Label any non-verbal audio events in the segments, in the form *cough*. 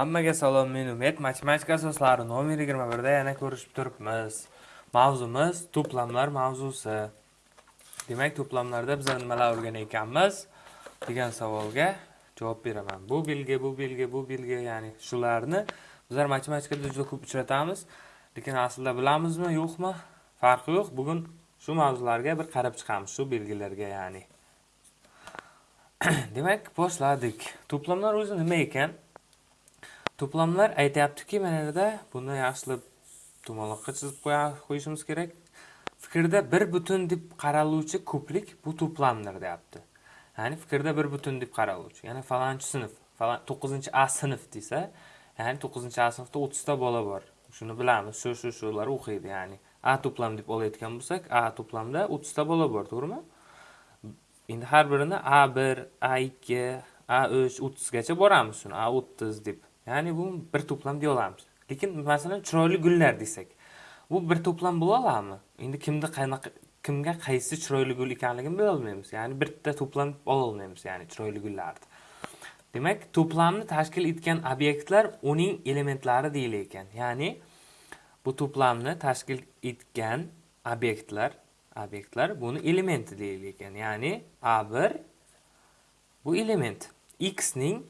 Hammaga salom, men Umid. Matematika asoslari nomer 21 da yana ko'rishib turibmiz. Mavzumiz to'plamlar mavzusi. Demak, to'plamlarda biz nimalar o'rganayotganmiz degan savolga javob beraman. Bu belgi, bu belgi, bu belgi, ya'ni shularni bizlar matematikada juda ko'p uchratamiz. Lekin aslida bilamizmi, yo'qmi? Farqi yo'q. Bugun shu mavzularga bir qarab chiqamiz, shu belgilarga, ya'ni. *clears throat* Demak, boshladik. To'plamlar o'zi nima ekan? To'plamlar aytyaptiki, mana yerda buni yaxshilab to'maloqqa chizib qo'yishimiz kerak. Fikrda bir butun deb qaraluvchi ko'plik bu to'plamdir, deyapti. Ya'ni fikrda bir butun deb qaraluvchi. Ya'ni falonchi sinf, falon 9-A sinf desa, ya'ni 9-A sinfda 30 ta bola bor. Shuni bilamiz. Shu shu shular o'qiydi, ya'ni A to'plam deb olayotgan bo'lsak, A to'plamda 30 ta bola bor, to'g'rimi? Endi har birini A1, A2, A3, 30 gacha boramiz shuni. A30 deb. Ya'ni bu bir to'plam deya olamiz. Lekin masalan chiroyli gullar desak, bu bir to'plam bo'la oladimi? Endi kimda qanaqa kimga qaysi chiroyli gul ekanligini bila olmaymiz. Ya'ni bitta to'plam ololmaymiz ya'ni chiroyli gullarni. Demak, to'plamni tashkil etgan obyektlar uning elementlari deyilar ekan. Ya'ni bu to'plamni tashkil etgan obyektlar, obyektlar buni elementi deyilar ekan. Ya'ni A1 bu element x ning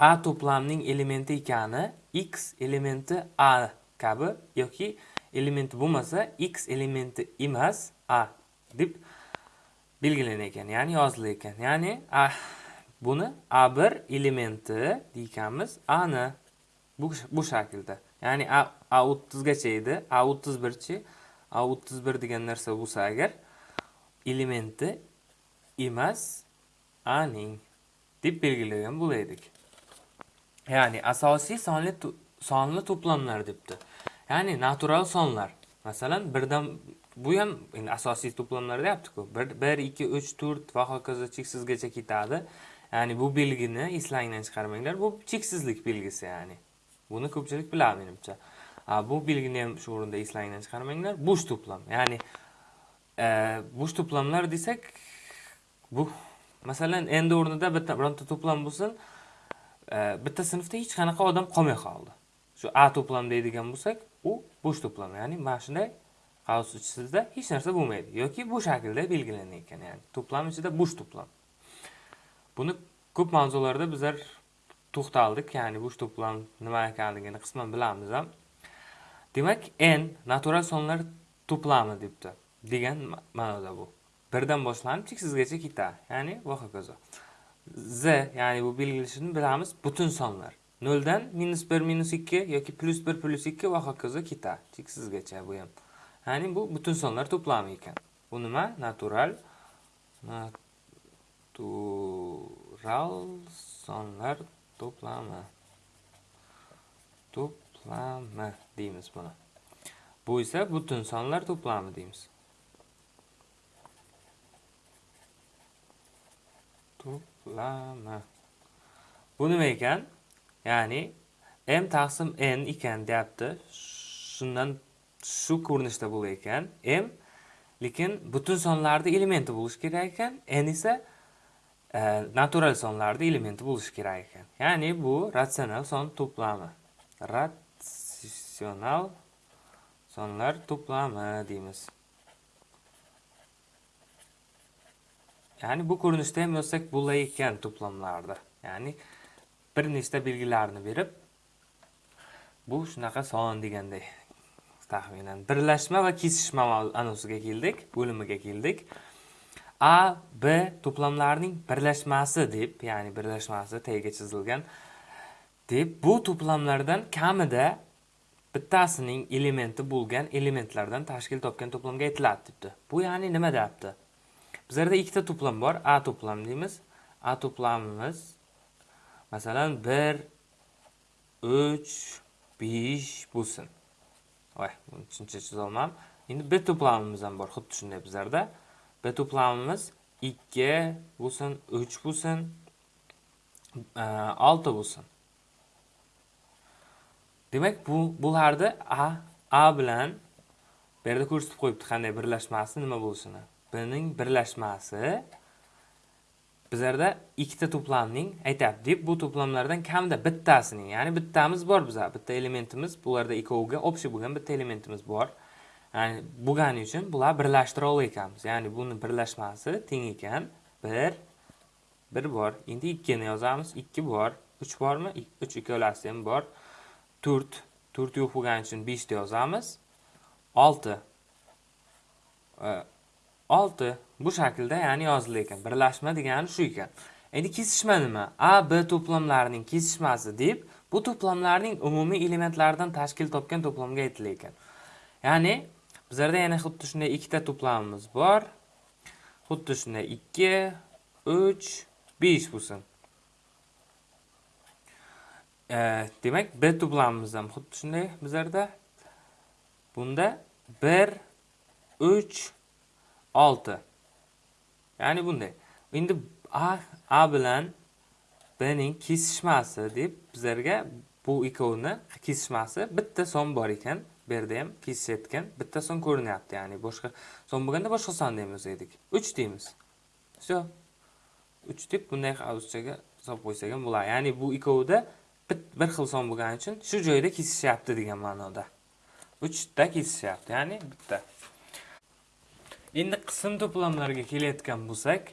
A to'plamning elementi ekani x elementi A kabi yoki elementi bo'lmasa x elementi emas A deb belgilanar ekan, ya'ni yozilar ekan. Ya'ni A buni A1 elementi deykanmiz A ni bu bu shaklda. Ya'ni A A30 gacha edi. A31chi A31 degan narsa bo'lsa agar elementi emas A ning deb belgilagan bo'laydik. Ya'ni asosiy sonli sonli to'plamlar debdi. Ya'ni natural sonlar. Masalan, birdan bu ham endi asosiy to'plamlar deyapti-ku. 1 2 3 4 va hokazo cheksizgacha ketadi. Ya'ni bu belgini eslangdan chiqarmanglar. Bu cheksizlik belgisi ya'ni. Buni ko'pchilik biladi menimcha. bu belgini ham shu o'rinda eslangdan chiqarmanglar. Bo'sh to'plam. Ya'ni e, bo'sh to'plamlar desak, bu masalan endi o'rnida bitta bironta to'plam bo'lsin, Э, bitta sinfda hech qanaqa odam qolmay qoldi. Shu a to'plam deydigan bo'lsak u bo'sh to'plam ya'ni mana shunday qavs ichida hech narsa bo'lmaydi yoki bu shaklda belgilangan ekan ya'ni to'plam ichida bo'sh to'plam buni ko'p mavzularda bizlar to'xtaldik ya'ni bo'sh to'plam nima ekanligini qisman bilamiz ham demak n natural sonlar to'plami debdi degan ma'noda bu. Birdan boshlanib cheksizgacha ketadi ya'ni va hokazo. Z ya'ni bu belgilashini bilamiz. Butun sonlar. 0 dan minus 1 minus 2 yoki plus 1 plus 2 va hokazo keta cheksizgacha bu ham ya'ni bu butun sonlar to'plami ekan bu nima? Natural. Natural sonlar to'plami to'plami deymiz buni bu esa butun sonlar to'plami deymiz lama bu nima ekan? Ya'ni m taqsim n ekan deyapti. Shundan shu ko'rinishda bo'lar ekan. M lekin butun sonlarni elementi bo'lishi kerak ekan. N esa e, natural sonlarni elementi bo'lishi kerak ekan. Ya'ni bu ratsional son to'plami. Ratsional sonlar to'plami deymiz. Ya'ni bu ko'rinishda ham yozsak bo'lar ekan ya'ni bir nechta belgilarni berib bu shunaqa son deganday taxminan birlashma va kesishma anosiga keldik bo'limiga keldik. A b to'plamlarining birlashmasi deb ya'ni birlashmasi tagiga chizilgan deb bu to'plamlardan kamida bittasining elementi bo'lgan elementlardan tashkil topgan to'plamga aytiladi debdi. Bu ya'ni nima deyapti? Bizlarda ikkita to'plam bor. A to'plam deymiz. A to'plamimiz masalan 1 3 5 bo'lsin. Voy buni tushuncha chizolmadim endi b to'plamimiz ham bor xuddi shunday bizlarda. B to'plamimiz 2 bo'lsin 3 bo'lsin e, 6 bo'lsin. Demak bu bularni a a bilan bu yerda ko'rsatib qo'yibdi qanday birlashmasi nima bo'lishini. Buning birlashmasi. Bizlarda ikkita to'plamning aytyapti deb bu to'plamlardan kamida bittasining ya'ni bittamiz bor biza bitta elementimiz bularda ikkoviga общий bo'lgan bitta elementimiz bor. Ya'ni bo'lgani uchun bular birlashtira olar ekanmiz ya'ni buni birlashmasi teng ekan. Bir bir bor. Endi ikkini yozamiz. Ikki bor. Uch bormi? Uch ikkalasi ham bor. To'rt. To'rt yo'q bo'lgani uchun beshni yozamiz. Olti. Olti. Bu shaklda ya'ni yozildi ekan. Birlashma degani shu ekan. Endi kesishma nima? A b to'plamlarining kesishmasi deb bu to'plamlarning umumiy elementlaridan tashkil topgan to'plamga aytilar ekan. Ya'ni bizlarda yana xuddi shunday ikkita to'plamimiz bor. Xuddi shunday ikki uch besh bo'lsin. E, demak b to'plamimiz ham xuddi shunday bizlarda. Bunda bir uch olti. Ya'ni bunday. Endi a a bilan b ning kesishmasi deb bizlarga bu ikkovini kesishmasi bitta son bor ekan. Bu yerda ham kesishayotgan bitta son ko'rinyapti. Ya'ni boshqa son bo'lganda boshqa son deymiz edik uch deymiz. Все uch deb bunday ruschaga solib qo'ysak ham bo'ladi. Ya'ni bu ikkovida bir xil son bo'lgani uchun shu joyda kesishyapti degan ma'noda. Uchta kesishyapti. Ya'ni bitta. Endi qism to'plamlariga kelayotgan bo'lsak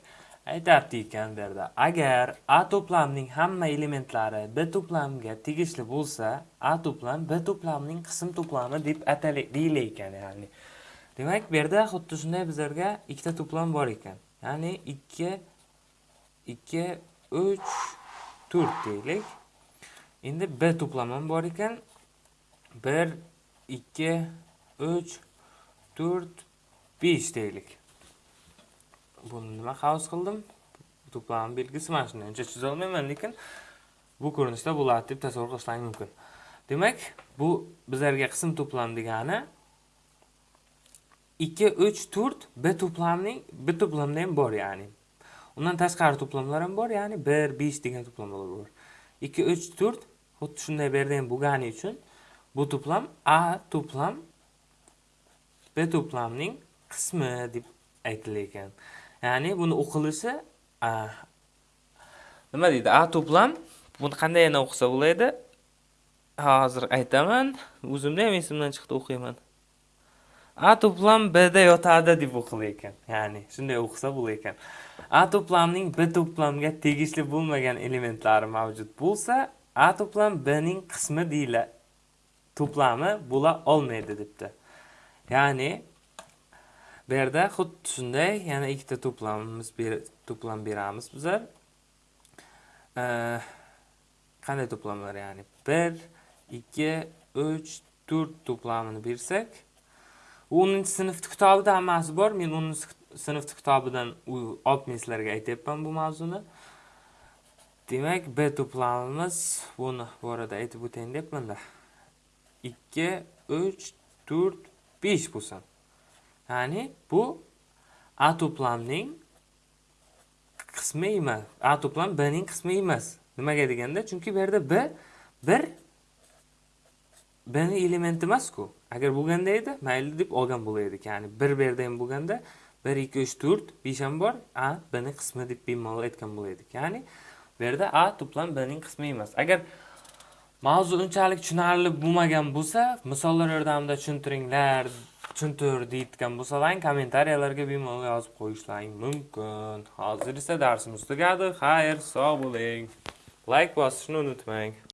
aytyapti ekan bu yerda agar a to'plamining hamma elementlari b to'plamiga tegishli bo'lsa a to'plam b to'plamining qism to'plami deb deyilar ekan ya'ni. Demak bu yerda xuddi shunday bizlarga ikkita to'plam bor ekan. Ya'ni ikki ikki uch to'rt deylik. Endi b to'plam ham bor ekan. Bir ikki uch to'rt besh deylik buni nima havas qildim to'plam belgisi mana shunday uncha chizolmayman lekin bu ko'rinishda bo'ladi deb tasavvur qilishlar mumkin demak bu bizlarga qism to'plam degani ikki uch to'rt b to'plamining b to'plamda bor ya'ni? Undan tashqari to'plamlar ham bor ya'ni. Bir besh degan to'plamlar bor. İkki uch to'rt xuddi shunday bu yerda ham bo'lgani uchun bu to'plam a to'plam b to'plamining qismi deb aytilgan. Ya'ni buni o'qilishi nima deydi? A to'plam. Buni qanday yana o'qisa bo'ladi hozir aytaman. O'zimda ham esimdan chiqdi o'qiyman. A to'plam bda yotadi deb o'qilar ekan ya'ni shunday o'qisa bo'lar ekan a to'plamning b to'plamga tegishli bo'lmagan elementlari mavjud bo'lsa a to'plam b ning qismi deyiladi to'plami bo'la olmaydi debdi. Ya'ni bu yerda xuddi shunday yana ikkita to'plamimiz to'plam beramiz bizlar qanday to'plamlar ya'ni? Bir ikki uch to'rt to'plamini bersak o'ninchi sinfni kitobida hammasi bor. Men o'ninchi sinfni kitobidan olib men sizlarga aytyapman bu mavzuni. Demak b to'plamimiz buni bu orada aytib o'tayin deyapmanda ikki uch to'rt besh bo'lsin. Ya'ni bu a to'plamning qismi emas. A to'plam b ning qismi emas. Nimaga deganda chunki bu yerda b bir b ni elementi emasku. Agar bo'lganda edi mayli deb olgan bo'lar edik ya'ni bir bu yerda ham bo'lganda bir ikki uch to'rt besh ham bor. A b ni qismi deb bemalol aytgan bo'lar edik ya'ni bu yerda a to'plam b ning qismi emas. Agar mavzu unchalik tushunarli bo'lmagan bo'lsa misollar yordamida tushuntiringlar. Tushuntir deyotgan bo'lsalaring kommentariyalarga bemalol yozib qo'yishlaring mumkin. Hozir esa darsimiz tugadi. Xayr sog' bo'ling. Layk bosishni unutmang.